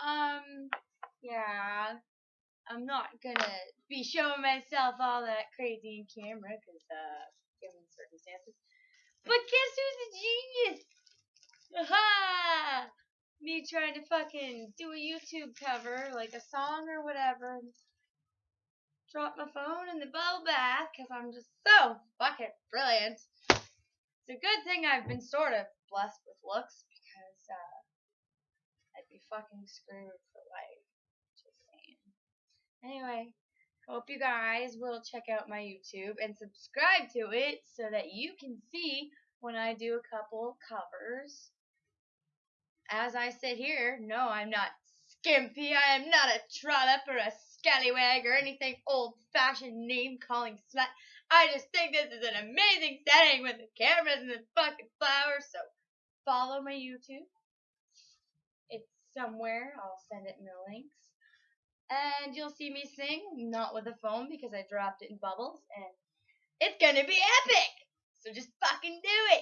Um, yeah, I'm not gonna be showing myself all that crazy in camera because, uh, given circumstances. But guess who's a genius? Aha! Me trying to fucking do a YouTube cover, like a song or whatever. Drop my phone in the bubble bath because I'm just so fucking brilliant. It's a good thing I've been sort of blessed with looks because, uh, fucking screwed for life. Just saying. Anyway, hope you guys will check out my YouTube and subscribe to it so that you can see when I do a couple covers. As I sit here, no, I'm not skimpy. I am not a trollop or a scallywag or anything old fashioned name calling slut. I just think this is an amazing setting with the cameras and the fucking flowers. So follow my YouTube. It's somewhere. I'll send it in the links. And you'll see me sing, not with a phone because I dropped it in bubbles, and it's gonna be epic! So just fucking do it!